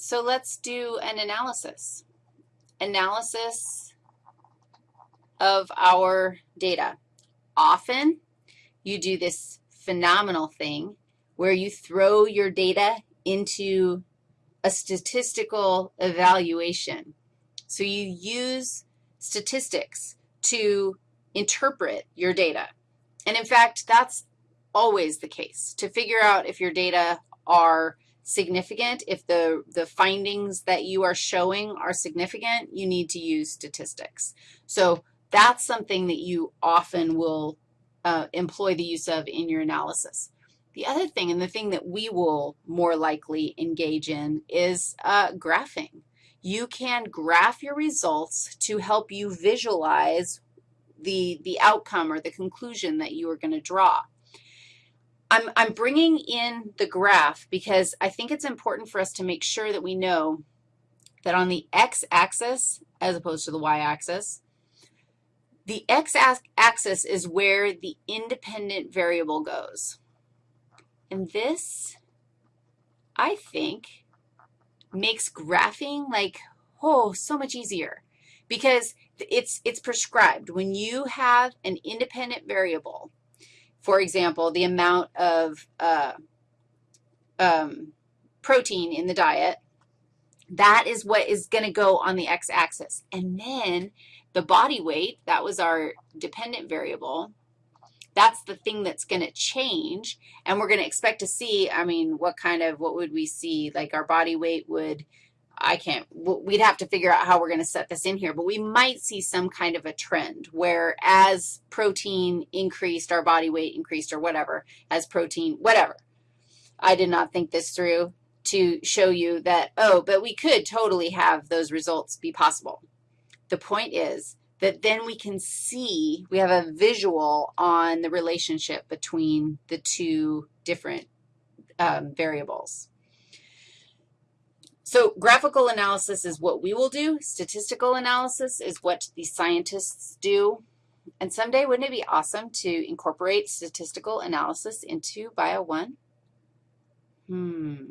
So let's do an analysis. Analysis of our data. Often, you do this phenomenal thing where you throw your data into a statistical evaluation. So you use statistics to interpret your data. And in fact, that's always the case. To figure out if your data are significant, if the, the findings that you are showing are significant, you need to use statistics. So that's something that you often will uh, employ the use of in your analysis. The other thing, and the thing that we will more likely engage in, is uh, graphing. You can graph your results to help you visualize the, the outcome or the conclusion that you are going to draw. I'm, I'm bringing in the graph because I think it's important for us to make sure that we know that on the x-axis, as opposed to the y-axis, the x-axis is where the independent variable goes. And this, I think, makes graphing like, oh, so much easier because it's, it's prescribed. When you have an independent variable, for example, the amount of uh, um, protein in the diet, that is what is going to go on the x-axis. And then the body weight, that was our dependent variable. That's the thing that's going to change, and we're going to expect to see, I mean, what kind of, what would we see? Like our body weight would I can't, we'd have to figure out how we're going to set this in here, but we might see some kind of a trend where as protein increased, our body weight increased or whatever, as protein, whatever. I did not think this through to show you that, oh, but we could totally have those results be possible. The point is that then we can see, we have a visual on the relationship between the two different um, variables. So graphical analysis is what we will do. Statistical analysis is what the scientists do. And someday, wouldn't it be awesome to incorporate statistical analysis into Bio 1? Hmm.